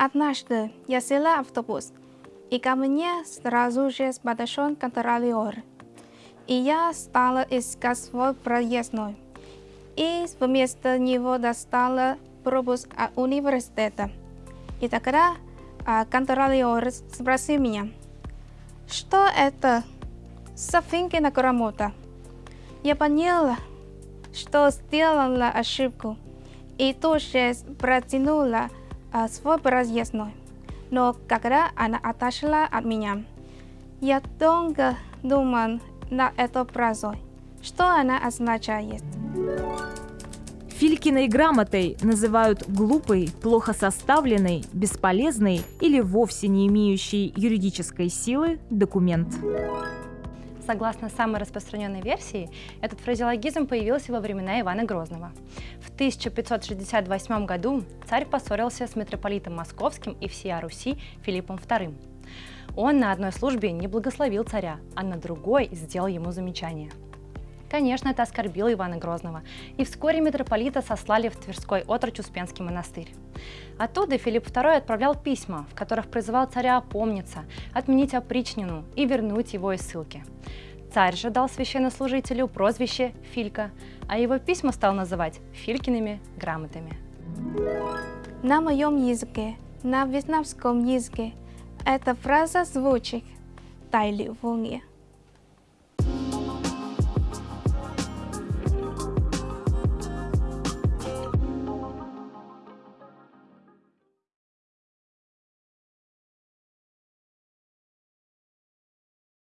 Однажды я села автобус, и ко мне сразу же подошел контролер. И я стала искать свой проездной. И вместо него достала пропуск от университета. И тогда а, контролер спросил меня, что это? Софинкина грамота. Я поняла, что сделала ошибку, и тоже протянула а, свой проездной. Но когда она отошла от меня, я долго думал над этой фразой, что она означает. Филькиной грамотой называют глупый, плохо составленный, бесполезный или вовсе не имеющий юридической силы документ. Согласно самой распространенной версии, этот фразеологизм появился во времена Ивана Грозного. В 1568 году царь поссорился с митрополитом Московским и всея Руси Филиппом II. Он на одной службе не благословил царя, а на другой сделал ему замечание. Конечно, это оскорбило Ивана Грозного, и вскоре митрополита сослали в Тверской отрочь Успенский монастырь. Оттуда Филипп II отправлял письма, в которых призывал царя опомниться, отменить опричнину и вернуть его из ссылки. Царь же дал священнослужителю прозвище Филька, а его письма стал называть Филькиными грамотами. На моем языке, на вьетнамском языке, эта фраза звучит «дай ли